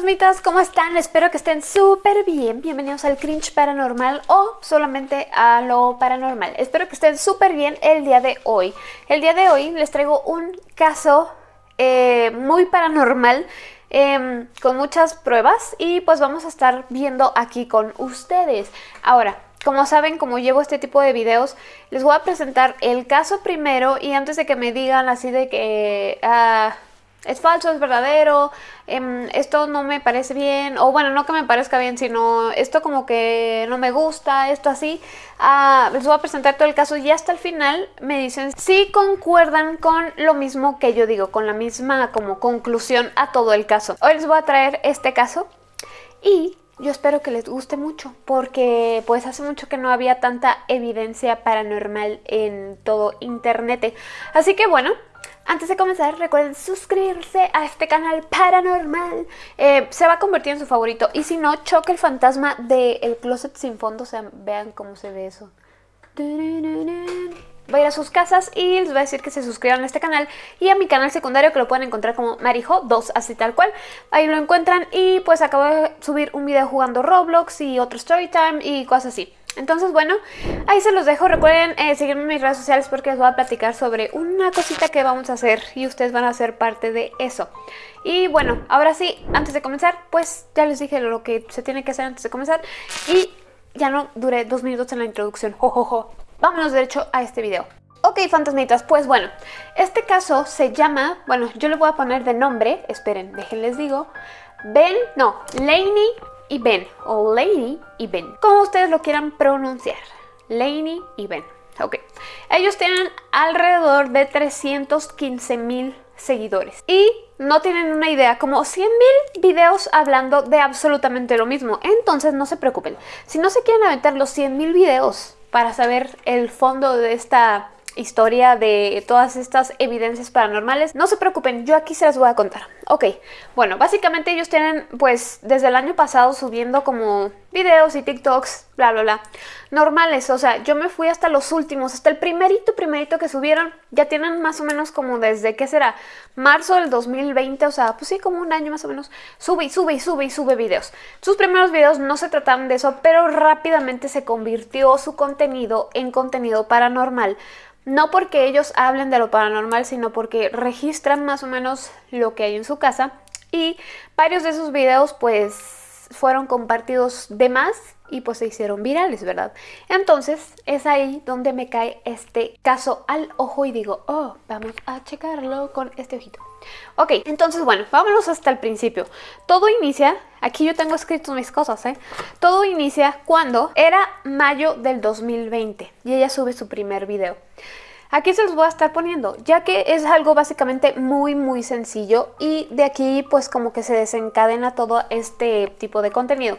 fantasmitas, ¿cómo están? Espero que estén súper bien. Bienvenidos al Cringe Paranormal o solamente a lo paranormal. Espero que estén súper bien el día de hoy. El día de hoy les traigo un caso eh, muy paranormal em, con muchas pruebas y pues vamos a estar viendo aquí con ustedes. Ahora, como saben, como llevo este tipo de videos, les voy a presentar el caso primero y antes de que me digan así de que... ah, es falso, es verdadero, em, esto no me parece bien, o bueno, no que me parezca bien, sino esto como que no me gusta, esto así. Ah, les voy a presentar todo el caso y hasta el final me dicen si concuerdan con lo mismo que yo digo, con la misma como conclusión a todo el caso. Hoy les voy a traer este caso y yo espero que les guste mucho porque pues hace mucho que no había tanta evidencia paranormal en todo internet. Así que bueno, antes de comenzar, recuerden suscribirse a este canal paranormal. Eh, se va a convertir en su favorito. Y si no, choque el fantasma del closet sin fondo. O sea, vean cómo se ve eso. Voy a ir a sus casas y les voy a decir que se suscriban a este canal y a mi canal secundario que lo pueden encontrar como Marijo2, así tal cual. Ahí lo encuentran y pues acabo de subir un video jugando Roblox y otro Storytime y cosas así. Entonces, bueno, ahí se los dejo. Recuerden eh, seguirme en mis redes sociales porque les voy a platicar sobre una cosita que vamos a hacer y ustedes van a ser parte de eso. Y bueno, ahora sí, antes de comenzar, pues ya les dije lo que se tiene que hacer antes de comenzar y ya no duré dos minutos en la introducción. Jo, Vámonos derecho a este video. Ok, fantasmitas, pues bueno, este caso se llama, bueno, yo le voy a poner de nombre, esperen, déjenles digo, Ben, no, Laney y Ben, o Lady y Ben, como ustedes lo quieran pronunciar, Laney y Ben, ok. Ellos tienen alrededor de 315 mil seguidores y no tienen una idea, como 100 mil videos hablando de absolutamente lo mismo, entonces no se preocupen, si no se quieren aventar los 100 mil videos para saber el fondo de esta historia de todas estas evidencias paranormales, no se preocupen, yo aquí se las voy a contar. Ok, bueno, básicamente ellos tienen pues desde el año pasado subiendo como videos y TikToks, bla bla bla, normales, o sea, yo me fui hasta los últimos, hasta el primerito, primerito que subieron, ya tienen más o menos como desde, ¿qué será? Marzo del 2020, o sea, pues sí, como un año más o menos, sube y sube y sube y sube videos. Sus primeros videos no se trataban de eso, pero rápidamente se convirtió su contenido en contenido paranormal, no porque ellos hablen de lo paranormal, sino porque registran más o menos lo que hay en su casa y varios de esos videos pues fueron compartidos de más y pues se hicieron virales, ¿verdad? Entonces es ahí donde me cae este caso al ojo y digo, oh, vamos a checarlo con este ojito. Ok, entonces bueno, vámonos hasta el principio. Todo inicia, aquí yo tengo escrito mis cosas, ¿eh? Todo inicia cuando era mayo del 2020 y ella sube su primer video. Aquí se los voy a estar poniendo, ya que es algo básicamente muy muy sencillo y de aquí pues como que se desencadena todo este tipo de contenido.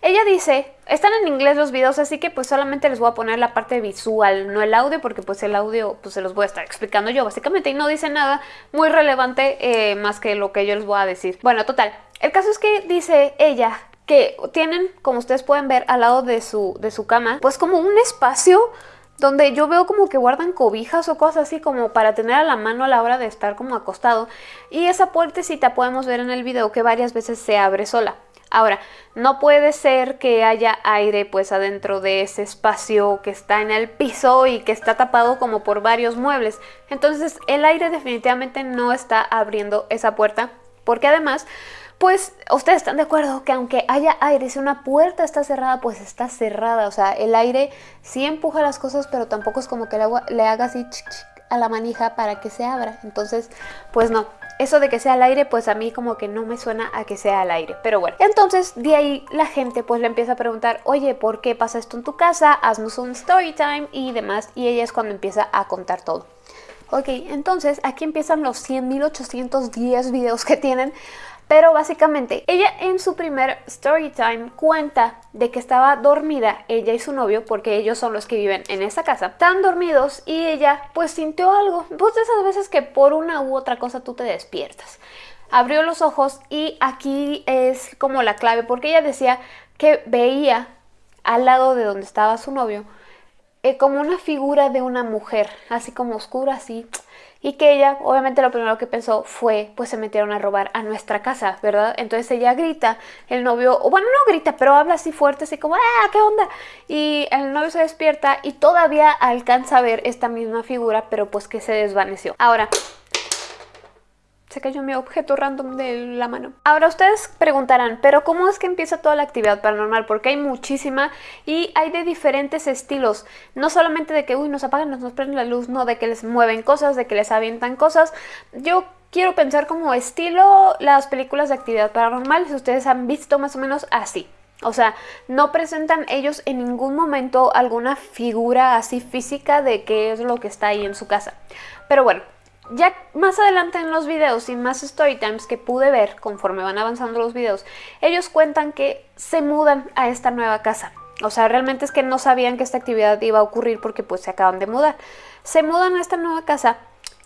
Ella dice, están en inglés los videos, así que pues solamente les voy a poner la parte visual, no el audio, porque pues el audio pues se los voy a estar explicando yo básicamente y no dice nada muy relevante eh, más que lo que yo les voy a decir. Bueno, total, el caso es que dice ella que tienen, como ustedes pueden ver al lado de su, de su cama, pues como un espacio donde yo veo como que guardan cobijas o cosas así como para tener a la mano a la hora de estar como acostado. Y esa puertecita podemos ver en el video que varias veces se abre sola. Ahora, no puede ser que haya aire pues adentro de ese espacio que está en el piso y que está tapado como por varios muebles. Entonces el aire definitivamente no está abriendo esa puerta porque además pues ustedes están de acuerdo que aunque haya aire, si una puerta está cerrada, pues está cerrada. O sea, el aire sí empuja las cosas, pero tampoco es como que el agua le haga así a la manija para que se abra. Entonces, pues no. Eso de que sea al aire, pues a mí como que no me suena a que sea al aire. Pero bueno, entonces de ahí la gente pues le empieza a preguntar, oye, ¿por qué pasa esto en tu casa? Haznos un story time y demás. Y ella es cuando empieza a contar todo. Ok, entonces aquí empiezan los 100.810 videos que tienen pero básicamente ella en su primer story time cuenta de que estaba dormida ella y su novio, porque ellos son los que viven en esa casa. Están dormidos y ella pues sintió algo. Pues de esas veces que por una u otra cosa tú te despiertas. Abrió los ojos y aquí es como la clave, porque ella decía que veía al lado de donde estaba su novio eh, como una figura de una mujer, así como oscura, así y que ella obviamente lo primero que pensó fue pues se metieron a robar a nuestra casa, ¿verdad? Entonces ella grita, el novio, o bueno no grita, pero habla así fuerte, así como ¡ah, qué onda! Y el novio se despierta y todavía alcanza a ver esta misma figura, pero pues que se desvaneció. Ahora, se cayó mi objeto random de la mano. Ahora ustedes preguntarán, pero ¿cómo es que empieza toda la actividad paranormal? Porque hay muchísima y hay de diferentes estilos. No solamente de que, uy, nos apagan, nos, prenden la luz, no, de que les mueven cosas, de que les avientan cosas. Yo quiero pensar como estilo las películas de actividad paranormal, si ustedes han visto más o menos así. O sea, no presentan ellos en ningún momento alguna figura así física de qué es lo que está ahí en su casa. Pero bueno, ya más adelante en los videos y más story times que pude ver conforme van avanzando los videos, ellos cuentan que se mudan a esta nueva casa. O sea, realmente es que no sabían que esta actividad iba a ocurrir porque pues se acaban de mudar. Se mudan a esta nueva casa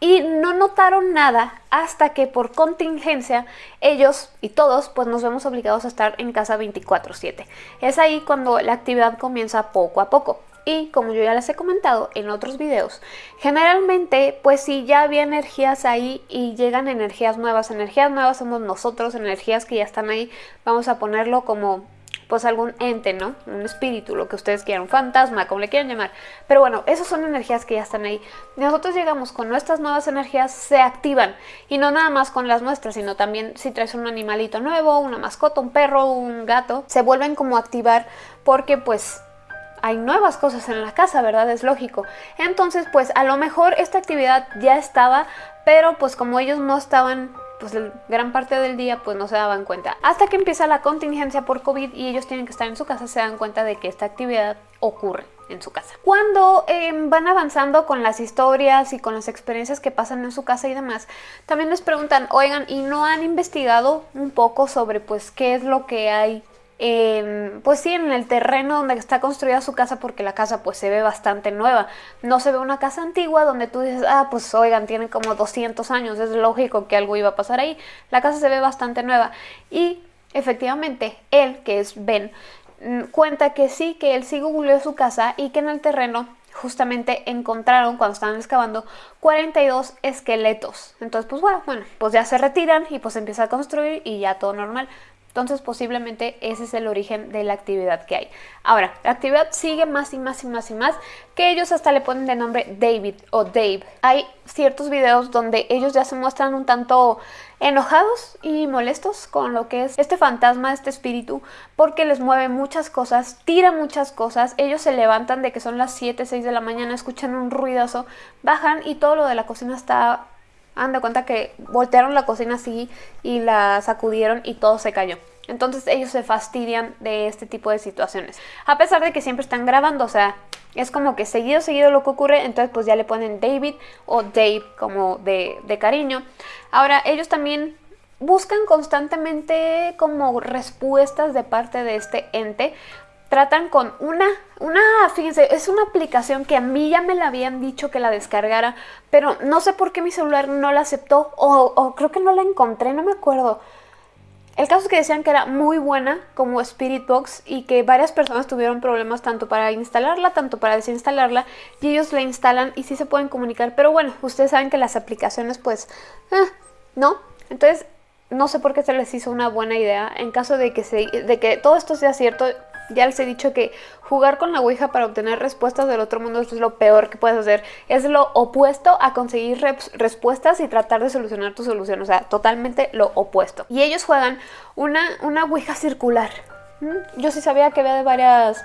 y no notaron nada hasta que por contingencia ellos y todos pues nos vemos obligados a estar en casa 24/7. Es ahí cuando la actividad comienza poco a poco. Y como yo ya les he comentado en otros videos, generalmente pues si ya había energías ahí y llegan energías nuevas, energías nuevas somos nosotros, energías que ya están ahí, vamos a ponerlo como pues algún ente, ¿no? Un espíritu, lo que ustedes quieran, un fantasma, como le quieran llamar. Pero bueno, esas son energías que ya están ahí. Nosotros llegamos con nuestras nuevas energías, se activan. Y no nada más con las nuestras, sino también si traes un animalito nuevo, una mascota, un perro, un gato, se vuelven como a activar porque pues hay nuevas cosas en la casa, ¿verdad? Es lógico. Entonces, pues a lo mejor esta actividad ya estaba, pero pues como ellos no estaban pues gran parte del día pues no se daban cuenta. Hasta que empieza la contingencia por COVID y ellos tienen que estar en su casa, se dan cuenta de que esta actividad ocurre en su casa. Cuando em, van avanzando con las historias y con las experiencias que pasan en su casa y demás, también les preguntan, oigan, ¿y no han investigado un poco sobre pues qué es lo que hay pues sí, en el terreno donde está construida su casa porque la casa pues se ve bastante nueva. No se ve una casa antigua donde tú dices, ah, pues oigan, tiene como 200 años, es lógico que algo iba a pasar ahí. La casa se ve bastante nueva. Y efectivamente, él, que es Ben, mm, cuenta que sí, que él sí googleó su casa y que en el terreno justamente encontraron cuando estaban excavando 42 esqueletos. Entonces, pues bueno, bueno, pues ya se retiran y pues empieza a construir y ya todo normal. Entonces posiblemente ese es el origen de la actividad que hay. Ahora, la actividad sigue más y más y más y más, que ellos hasta le ponen de nombre David o Dave. Hay ciertos videos donde ellos ya se muestran un tanto enojados y molestos con lo que es este fantasma, este espíritu, porque les mueve muchas cosas, tira muchas cosas, ellos se levantan de que son las 7, 6 de la mañana, escuchan un ruidazo, bajan y todo lo de la cocina está Anda cuenta que voltearon la cocina así y la sacudieron y todo se cayó. Entonces ellos se fastidian de este tipo de situaciones. A pesar de que siempre están grabando, o sea, es como que seguido, seguido lo que ocurre, entonces pues ya le ponen David o Dave como de, de cariño. Ahora, ellos también buscan constantemente como respuestas de parte de este ente tratan con una, una, fíjense, es una aplicación que a mí ya me la habían dicho que la descargara, pero no sé por qué mi celular no la aceptó o, creo que no la encontré, no me acuerdo. El caso es que decían que era muy buena como Spirit Box y que varias personas tuvieron problemas tanto para instalarla, tanto para desinstalarla y ellos la instalan y sí se pueden comunicar, pero bueno, ustedes saben que las aplicaciones pues, eh, ¿no? Entonces, no sé por qué se les hizo una buena idea. En caso de que, se, de que todo esto sea cierto, ya les he dicho que jugar con la Ouija para obtener respuestas del otro mundo es lo peor que puedes hacer. Es lo opuesto a conseguir respuestas y tratar de solucionar tu solución. O sea, totalmente lo opuesto. Y ellos juegan una, una Ouija circular. ¿Mm? Yo sí sabía que había de varias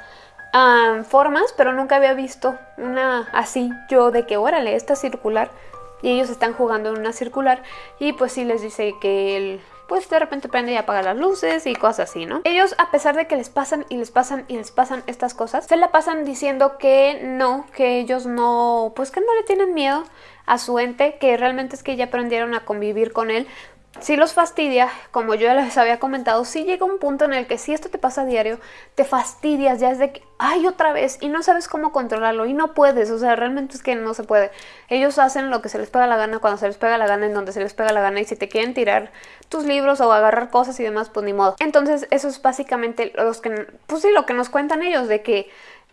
formas, pero nunca había visto una así yo de que, órale, esta circular. Y ellos están jugando en una circular y pues sí les dice que el pues de repente prende y apaga las luces y cosas así, ¿no? Ellos, a pesar de que les pasan y les pasan y les pasan estas cosas, se la pasan diciendo que no, que ellos no, pues que no le tienen miedo a su ente, que realmente es que ya aprendieron a convivir con él, si los fastidia, como yo ya les había comentado, si llega un punto en el que si esto te pasa a diario, te fastidias, ya es de que, ay, otra vez, y no sabes cómo controlarlo, y no puedes, o sea, realmente es que no se puede. Ellos hacen lo que se les pega la gana, cuando se les pega la gana, en donde se les pega la gana, y si te quieren tirar tus libros o agarrar cosas y demás, pues ni modo. Entonces, eso es básicamente los que, pues sí, lo que nos cuentan ellos, de que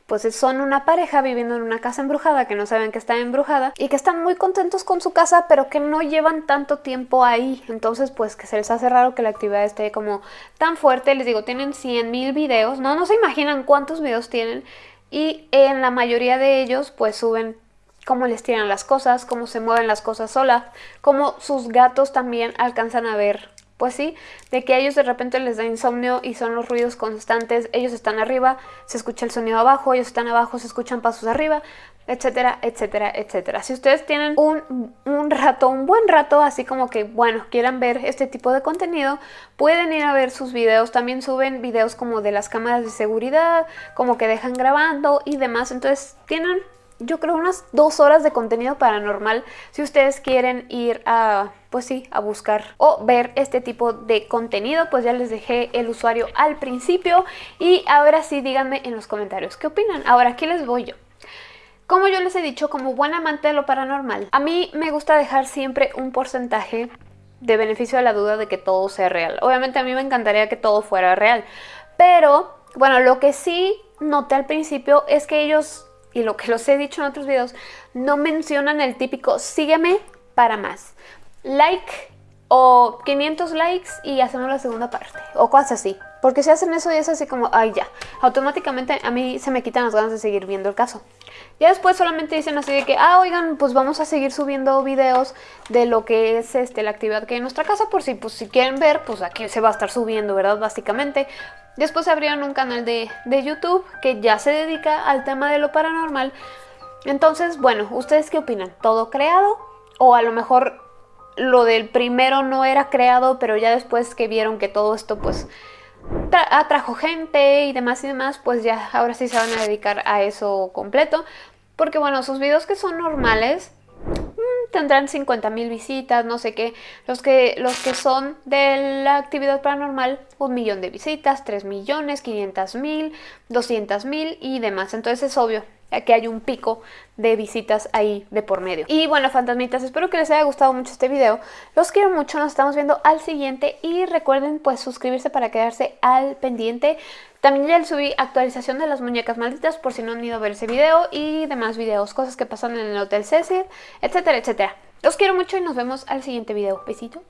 pues son una pareja viviendo en una casa embrujada que no saben que está embrujada y que están muy contentos con su casa pero que no llevan tanto tiempo ahí. Entonces pues que se les hace raro que la actividad esté como tan fuerte. Les digo tienen 100 mil videos no no se imaginan cuántos videos tienen y en la mayoría de ellos pues suben cómo les tiran las cosas, cómo se mueven las cosas solas, cómo sus gatos también alcanzan a ver pues sí, de que a ellos de repente les da insomnio y son los ruidos constantes, ellos están arriba, se escucha el sonido abajo, ellos están abajo, se escuchan pasos arriba, etcétera, etcétera, etcétera. Si ustedes tienen un, un, rato, un buen rato, así como que, bueno, quieran ver este tipo de contenido, pueden ir a ver sus videos. También suben videos como de las cámaras de seguridad, como que dejan grabando y demás. Entonces tienen, yo creo, unas dos horas de contenido paranormal si ustedes quieren ir a pues sí, a buscar o ver este tipo de contenido, pues ya les dejé el usuario al principio y ahora sí díganme en los comentarios qué opinan. Ahora aquí les voy yo. Como yo les he dicho, como buen amante de lo paranormal, a mí me gusta dejar siempre un porcentaje de beneficio de la duda de que todo sea real. Obviamente a mí me encantaría que todo fuera real, pero bueno, lo que sí noté al principio es que ellos, y lo que los he dicho en otros videos, no mencionan el típico sígueme para más like o 500 likes y hacemos la segunda parte o cosas así. Porque si hacen eso y es así como, ay ya, automáticamente a mí se me quitan las ganas de seguir viendo el caso. Ya después solamente dicen así de que, ah, oigan, pues vamos a seguir subiendo videos de lo que es este la actividad que hay en nuestra casa, por si, pues, si quieren ver, pues aquí se va a estar subiendo, ¿verdad? Básicamente. Después abrieron un canal de, de YouTube que ya se dedica al tema de lo paranormal. Entonces, bueno, ¿ustedes qué opinan? ¿Todo creado? O a lo mejor lo del primero no era creado, pero ya después que vieron que todo esto pues atrajo gente y demás y demás, pues ya ahora sí se van a dedicar a eso completo. Porque bueno, sus videos que son normales mm, tendrán 50 mil visitas, no sé qué. Los que, los que son de la actividad paranormal, un millón de visitas, 3 millones, 500 mil, 200 mil y demás. Entonces es obvio, que hay un pico de visitas ahí de por medio. Y bueno, fantasmitas, espero que les haya gustado mucho este video. Los quiero mucho, nos estamos viendo al siguiente y recuerden pues suscribirse para quedarse al pendiente. También ya les subí actualización de las muñecas malditas por si no han ido a ver ese video y demás videos, cosas que pasan en el Hotel Cecil, etcétera, etcétera. Los quiero mucho y nos vemos al siguiente video. Besito.